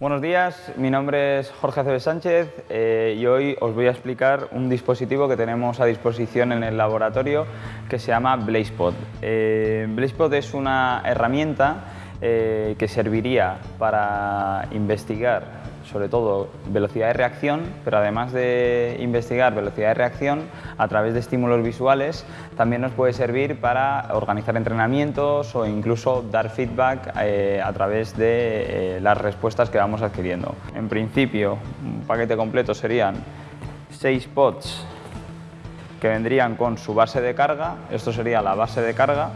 Buenos días, mi nombre es Jorge Aceves Sánchez eh, y hoy os voy a explicar un dispositivo que tenemos a disposición en el laboratorio que se llama BlazePod. Eh, BlazePod es una herramienta eh, que serviría para investigar sobre todo velocidad de reacción, pero además de investigar velocidad de reacción a través de estímulos visuales, también nos puede servir para organizar entrenamientos o incluso dar feedback eh, a través de eh, las respuestas que vamos adquiriendo. En principio, un paquete completo serían 6 pods que vendrían con su base de carga, esto sería la base de carga,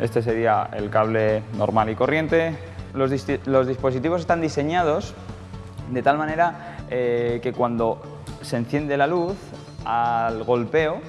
este sería el cable normal y corriente, los, dispositivos están diseñados de tal manera eh, que cuando se enciende la luz, al golpeo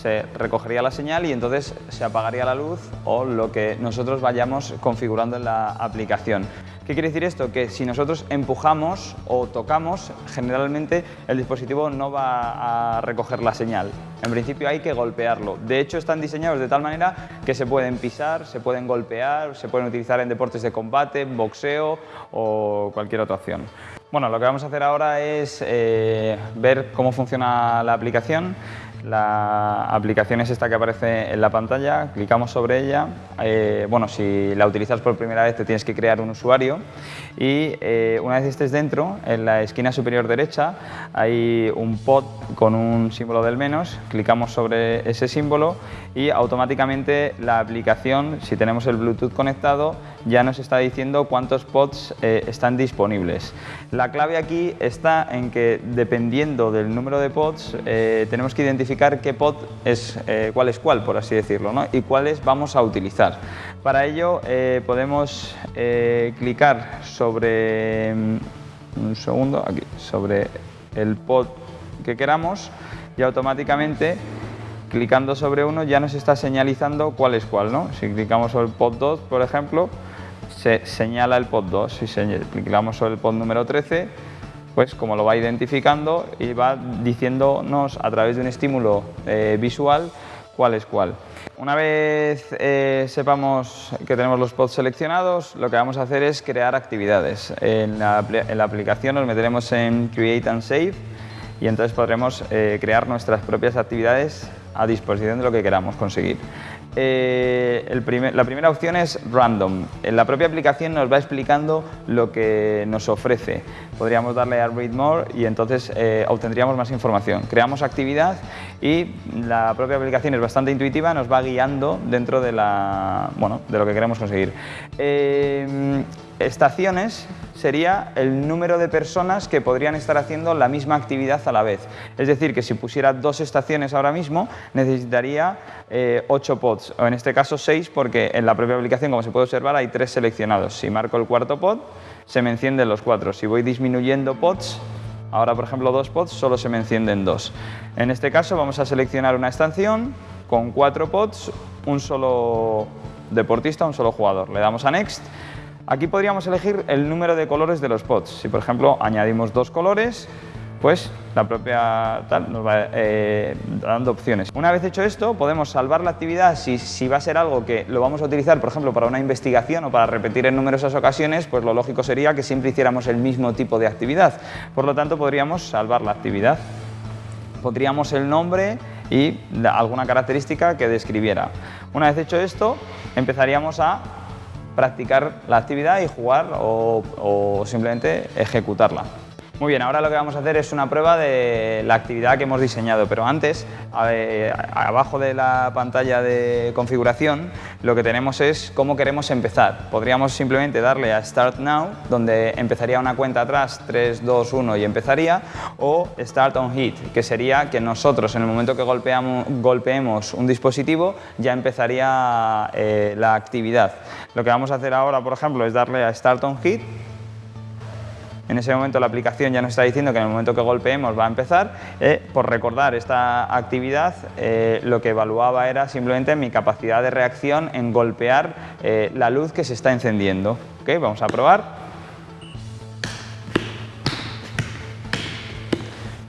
se recogería la señal y entonces se apagaría la luz o lo que nosotros vayamos configurando en la aplicación. ¿Qué quiere decir esto? Que si nosotros empujamos o tocamos, generalmente el dispositivo no va a recoger la señal. En principio hay que golpearlo. De hecho, están diseñados de tal manera que se pueden pisar, se pueden golpear, se pueden utilizar en deportes de combate, boxeo o cualquier otra opción. Bueno, lo que vamos a hacer ahora es eh, ver cómo funciona la aplicación. La aplicación es esta que aparece en la pantalla, clicamos sobre ella. Eh, bueno, si la utilizas por primera vez te tienes que crear un usuario y eh, una vez estés dentro, en la esquina superior derecha hay un pod con un símbolo del menos, clicamos sobre ese símbolo y automáticamente la aplicación, si tenemos el Bluetooth conectado, ya nos está diciendo cuántos pods eh, están disponibles. La clave aquí está en que dependiendo del número de pods tenemos que identificar qué pod es eh, cuál es cuál, por así decirlo, ¿no? y cuáles vamos a utilizar. Para ello eh, podemos eh, clicar sobre, mm, un segundo, aquí, sobre el pod que queramos y automáticamente clicando sobre uno ya nos está señalizando cuál es cuál. ¿no? Si clicamos sobre el pod 2, por ejemplo, se señala el pod 2. Si clicamos sobre el pod número 13, pues como lo va identificando y va diciéndonos a través de un estímulo eh, visual cuál es cuál. Una vez eh, sepamos que tenemos los pods seleccionados, lo que vamos a hacer es crear actividades. En la, aplicación nos meteremos en Create and Save y entonces podremos eh, crear nuestras propias actividades a disposición de lo que queramos conseguir. Eh, la primera opción es Random. En la propia aplicación nos va explicando lo que nos ofrece. Podríamos darle a Read More y entonces eh, obtendríamos más información. Creamos actividad y la propia aplicación es bastante intuitiva, nos va guiando dentro de, la, bueno, de lo que queremos conseguir. Eh, estaciones sería el número de personas que podrían estar haciendo la misma actividad a la vez. Es decir, que si pusiera dos estaciones ahora mismo, necesitaría eh, ocho pods, o en este caso seis, porque en la propia aplicación, como se puede observar, hay tres seleccionados. Si marco el cuarto pod, se me encienden los cuatro. Si voy disminuyendo pods, ahora por ejemplo dos pods, solo se me encienden dos. En este caso vamos a seleccionar una estación con cuatro pods, un solo deportista, un solo jugador. Le damos a Next Aquí podríamos elegir el número de colores de los pods. Si, por ejemplo, añadimos dos colores, pues la propia tal nos va eh, dando opciones. Una vez hecho esto, podemos salvar la actividad si, va a ser algo que lo vamos a utilizar, por ejemplo, para una investigación o para repetir en numerosas ocasiones, pues lo lógico sería que siempre hiciéramos el mismo tipo de actividad. Por lo tanto, podríamos salvar la actividad. Pondríamos el nombre y alguna característica que describiera. Una vez hecho esto, empezaríamos a practicar la actividad y jugar o, simplemente ejecutarla. Muy bien, ahora lo que vamos a hacer es una prueba de la actividad que hemos diseñado, pero antes, abajo de la pantalla de configuración, lo que tenemos es cómo queremos empezar. Podríamos simplemente darle a Start Now, donde empezaría una cuenta atrás, 3, 2, 1 y empezaría, o Start on Hit, que sería que nosotros en el momento que golpeamos, golpeemos un dispositivo ya empezaría eh, la actividad. Lo que vamos a hacer ahora, por ejemplo, es darle a Start on Hit, en ese momento la aplicación ya nos está diciendo que en el momento que golpeemos va a empezar. Eh, por recordar esta actividad, eh, lo que evaluaba era simplemente mi capacidad de reacción en golpear eh, la luz que se está encendiendo. Vamos a probar.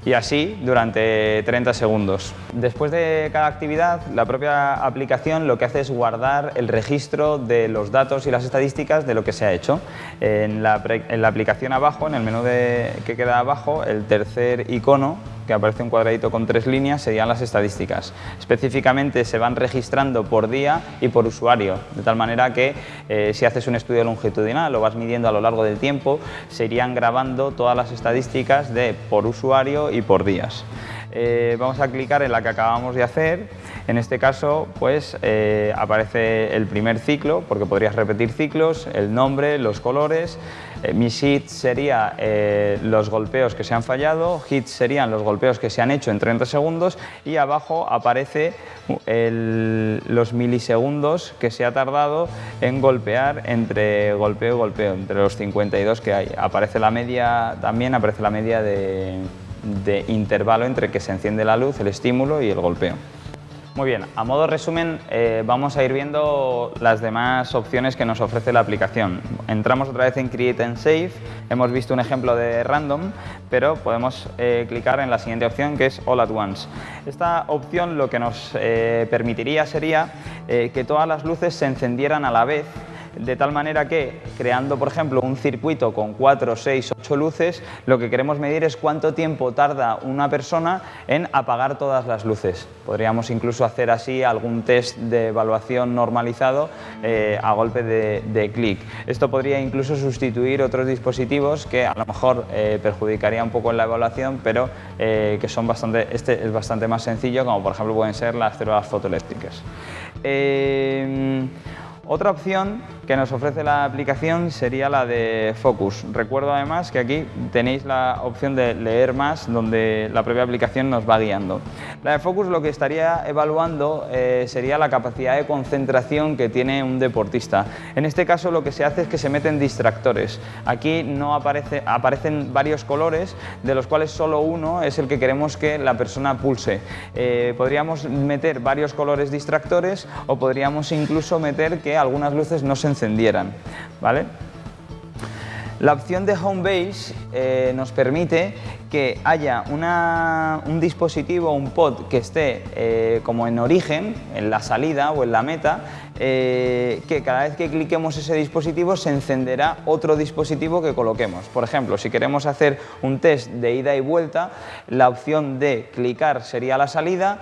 Y así durante 30 segundos. Después de cada actividad, la propia aplicación lo que hace es guardar el registro de los datos y las estadísticas de lo que se ha hecho. En la, aplicación abajo, en el menú que queda abajo, el tercer icono que aparece un cuadradito con tres líneas, serían las estadísticas. Específicamente se van registrando por día y por usuario, de tal manera que eh, si haces un estudio longitudinal lo vas midiendo a lo largo del tiempo, se irían grabando todas las estadísticas de por usuario y por días. Eh, vamos a clicar en la que acabamos de hacer. En este caso, pues eh, aparece el primer ciclo, porque podrías repetir ciclos, el nombre, los colores. Eh, mis hits serían los golpeos que se han fallado, hits serían los golpeos que se han hecho en 30 segundos y abajo aparece los milisegundos que se ha tardado en golpear entre golpeo y golpeo, entre los 52 que hay. Aparece la media, también aparece la media de intervalo entre que se enciende la luz, el estímulo y el golpeo. Muy bien, a modo resumen eh, vamos a ir viendo las demás opciones que nos ofrece la aplicación. Entramos otra vez en Create and Save, hemos visto un ejemplo de random, pero podemos eh, clicar en la siguiente opción que es All at Once. Esta opción lo que nos eh, permitiría sería que todas las luces se encendieran a la vez de tal manera que, creando por ejemplo un circuito con 4, 6, 8 luces, lo que queremos medir es cuánto tiempo tarda una persona en apagar todas las luces. Podríamos incluso hacer así algún test de evaluación normalizado eh, a golpe de, clic. Esto podría incluso sustituir otros dispositivos que a lo mejor eh, perjudicaría un poco en la evaluación, pero eh, que son bastante, este es bastante más sencillo, como por ejemplo pueden ser las células fotoeléctricas. Otra opción que nos ofrece la aplicación sería la de Focus. Recuerdo además que aquí tenéis la opción de leer más donde la propia aplicación nos va guiando. La de Focus lo que estaría evaluando eh, sería la capacidad de concentración que tiene un deportista. En este caso lo que se hace es que se meten distractores. Aquí no aparece, aparecen varios colores de los cuales solo uno es el que queremos que la persona pulse. Eh, podríamos meter varios colores distractores o podríamos incluso meter que algunas luces no se encendieran. ¿vale? La opción de Home Base eh, nos permite que haya un dispositivo, un pod que esté eh, como en origen, en la salida o en la meta, eh, que cada vez que cliquemos ese dispositivo se encenderá otro dispositivo que coloquemos. Por ejemplo, si queremos hacer un test de ida y vuelta, la opción de clicar sería la salida,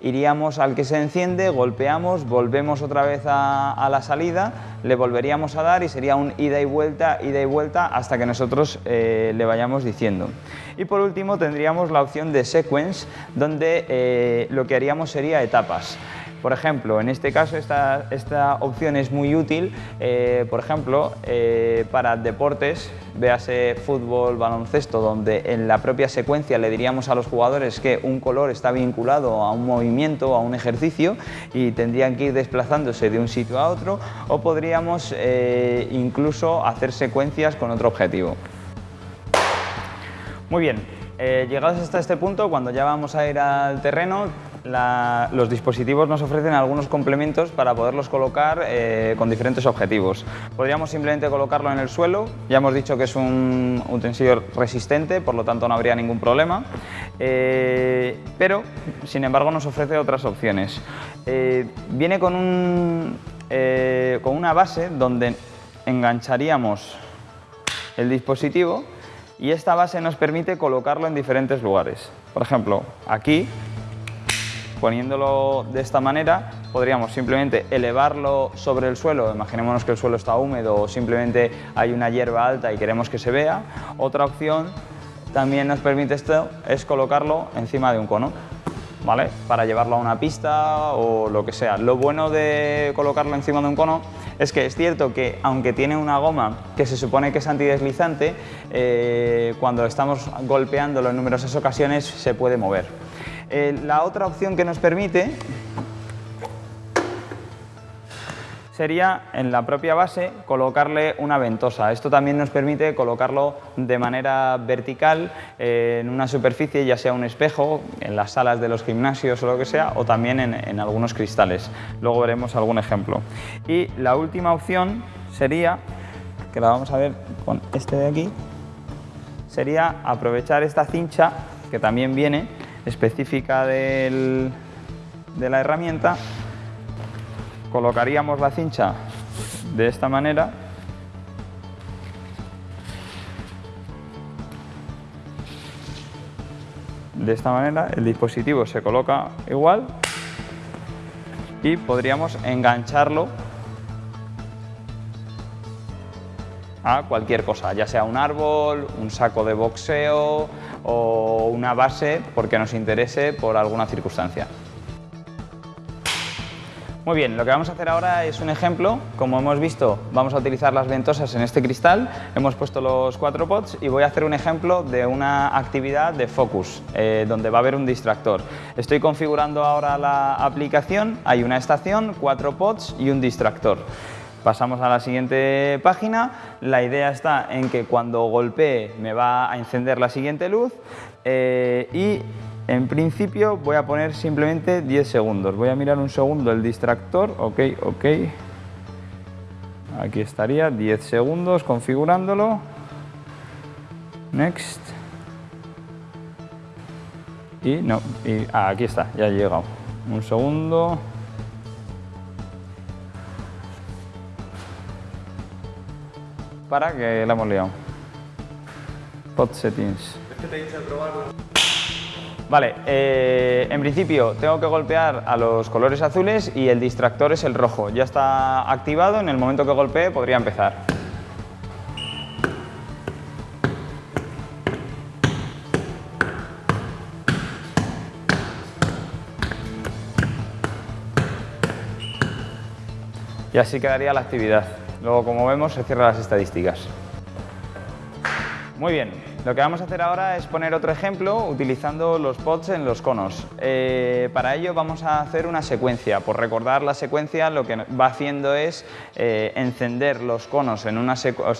iríamos al que se enciende, golpeamos, volvemos otra vez a, la salida, le volveríamos a dar y sería un ida y vuelta, ida y vuelta hasta que nosotros eh, le vayamos diciendo. Y por último tendríamos la opción de sequence, donde eh, lo que haríamos sería etapas. Por ejemplo, en este caso esta, esta opción es muy útil, eh, por ejemplo, eh, para deportes, véase fútbol, baloncesto, donde en la propia secuencia le diríamos a los jugadores que un color está vinculado a un movimiento, a un ejercicio y tendrían que ir desplazándose de un sitio a otro o podríamos eh, incluso hacer secuencias con otro objetivo. Muy bien, llegados hasta este punto, cuando ya vamos a ir al terreno, los dispositivos nos ofrecen algunos complementos para poderlos colocar eh, con diferentes objetivos. Podríamos simplemente colocarlo en el suelo, ya hemos dicho que es un utensilio resistente, por lo tanto no habría ningún problema, eh, pero sin embargo nos ofrece otras opciones. Eh, viene con, un, con una base donde engancharíamos el dispositivo y esta base nos permite colocarlo en diferentes lugares. Por ejemplo, aquí Poniéndolo de esta manera, podríamos simplemente elevarlo sobre el suelo, imaginémonos que el suelo está húmedo o simplemente hay una hierba alta y queremos que se vea. Otra opción también nos permite esto es colocarlo encima de un cono. ¿Vale? Para llevarlo a una pista o lo que sea. Lo bueno de colocarlo encima de un cono es que es cierto que aunque tiene una goma que se supone que es antideslizante, eh, cuando estamos golpeándolo en numerosas ocasiones se puede mover. Eh, la otra opción que nos permite sería en la propia base colocarle una ventosa. Esto también nos permite colocarlo de manera vertical eh, en una superficie, ya sea un espejo, en las salas de los gimnasios o lo que sea, o también en, en algunos cristales. Luego veremos algún ejemplo. Y la última opción sería, que la vamos a ver con este de aquí, sería aprovechar esta cincha que también viene específica del- de la herramienta, colocaríamos la cincha de esta manera. De esta manera el dispositivo se coloca igual y podríamos engancharlo a cualquier cosa, ya sea un árbol, un saco de boxeo o una base porque nos interese por alguna circunstancia. Muy bien, lo que vamos a hacer ahora es un ejemplo. Como hemos visto, vamos a utilizar las ventosas en este cristal. Hemos puesto los cuatro pots y voy a hacer un ejemplo de una actividad de focus, eh, donde va a haber un distractor. Estoy configurando ahora la aplicación. Hay una estación, cuatro pots y un distractor. Pasamos a la siguiente página. La idea está en que cuando golpee me va a encender la siguiente luz eh, y en principio voy a poner simplemente 10 segundos. Voy a mirar un segundo el distractor. Ok, ok. Aquí estaría, 10 segundos configurándolo. Next. Y no, y, ah, aquí está, ya ha llegado. Un segundo. Para que la hemos liado. Pod settings. Vale, eh, en principio tengo que golpear a los colores azules y el distractor es el rojo. Ya está activado, en el momento que golpee podría empezar. Y así quedaría la actividad. Luego, como vemos, se cierran las estadísticas. Muy bien, lo que vamos a hacer ahora es poner otro ejemplo utilizando los pods en los conos. Eh, para ello vamos a hacer una secuencia. Por recordar la secuencia, lo que va haciendo es eh, encender los conos en una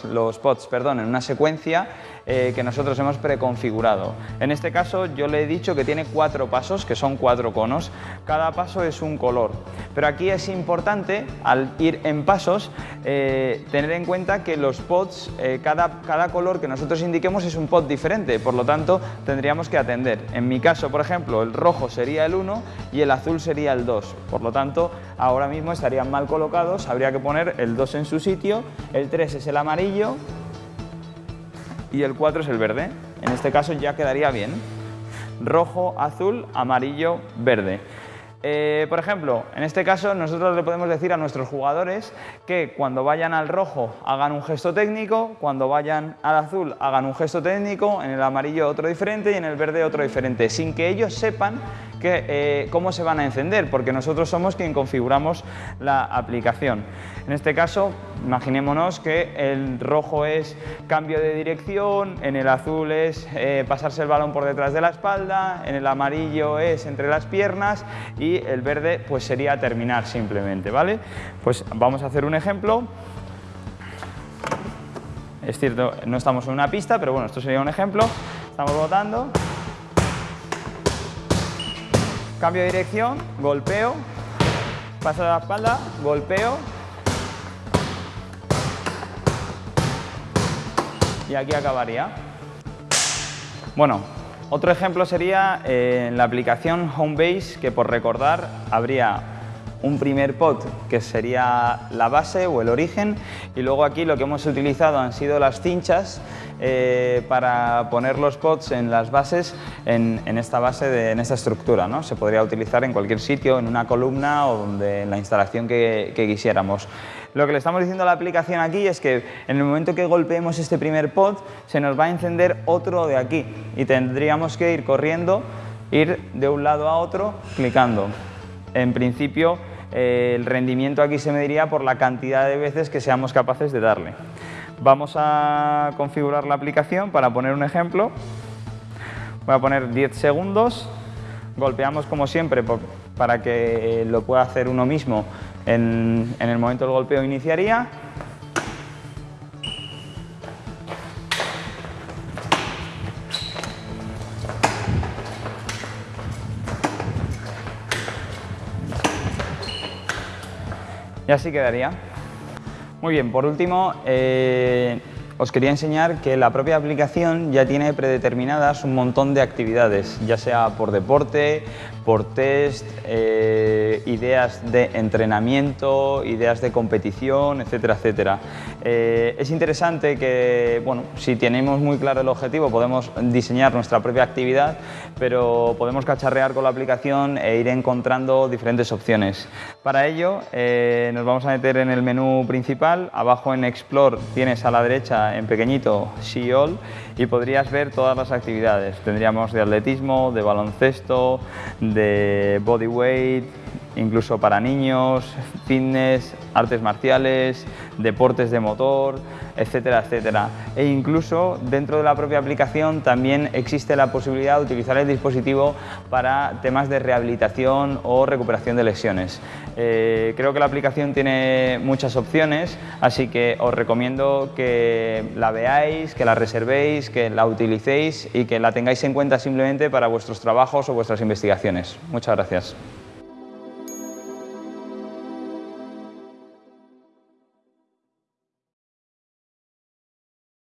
los pods, perdón, en una secuencia eh, que nosotros hemos preconfigurado. En este caso yo le he dicho que tiene cuatro pasos, que son cuatro conos. Cada paso es un color. Pero aquí es importante, al ir en pasos, eh, tener en cuenta que los pods, eh, cada, cada color que nosotros indiquemos es un pod diferente, por lo tanto tendríamos que atender. En mi caso, por ejemplo, el rojo sería el 1 y el azul sería el 2. Por lo tanto, ahora mismo estarían mal colocados, habría que poner el 2 en su sitio, el 3 es el amarillo y el 4 es el verde. En este caso ya quedaría bien. Rojo, azul, amarillo, verde. Eh, por ejemplo, en este caso nosotros le podemos decir a nuestros jugadores que cuando vayan al rojo hagan un gesto técnico, cuando vayan al azul hagan un gesto técnico, en el amarillo otro diferente y en el verde otro diferente, sin que ellos sepan eh, cómo se van a encender, porque nosotros somos quien configuramos la aplicación. En este caso, imaginémonos que el rojo es cambio de dirección, en el azul es eh, pasarse el balón por detrás de la espalda, en el amarillo es entre las piernas y el verde pues sería terminar simplemente, ¿vale? Pues vamos a hacer un ejemplo. Es cierto, no estamos en una pista, pero bueno, esto sería un ejemplo. Estamos votando. Cambio de dirección, golpeo, paso de la espalda, golpeo. Y aquí acabaría. Bueno, otro ejemplo sería eh, la aplicación Homebase, que por recordar habría un primer pod que sería la base o el origen y luego aquí lo que hemos utilizado han sido las cinchas eh, para poner los pods en las bases en, en esta base, de, en esta estructura. ¿no? Se podría utilizar en cualquier sitio, en una columna o donde, en la instalación que, que quisiéramos. Lo que le estamos diciendo a la aplicación aquí es que en el momento que golpeemos este primer pod se nos va a encender otro de aquí y tendríamos que ir corriendo, ir de un lado a otro clicando. En principio eh, el rendimiento aquí se mediría por la cantidad de veces que seamos capaces de darle. Vamos a configurar la aplicación para poner un ejemplo. Voy a poner 10 segundos. Golpeamos como siempre para que lo pueda hacer uno mismo en, en el momento del golpeo iniciaría. Y así quedaría. Muy bien, por último, eh, os quería enseñar que la propia aplicación ya tiene predeterminadas un montón de actividades, ya sea por deporte, por test, eh, ideas de entrenamiento, ideas de competición, etcétera, etcétera. Eh, es interesante que, bueno, si tenemos muy claro el objetivo podemos diseñar nuestra propia actividad, pero podemos cacharrear con la aplicación e ir encontrando diferentes opciones. Para ello eh, nos vamos a meter en el menú principal, abajo en Explore tienes a la derecha en pequeñito See All y podrías ver todas las actividades. Tendríamos de atletismo, de baloncesto, de bodyweight, incluso para niños, fitness, artes marciales, deportes de motor, etcétera, etcétera. E incluso dentro de la propia aplicación también existe la posibilidad de utilizar el dispositivo para temas de rehabilitación o recuperación de lesiones. Eh, creo que la aplicación tiene muchas opciones, así que os recomiendo que la veáis, que la reservéis, que la utilicéis y que la tengáis en cuenta simplemente para vuestros trabajos o vuestras investigaciones. Muchas gracias.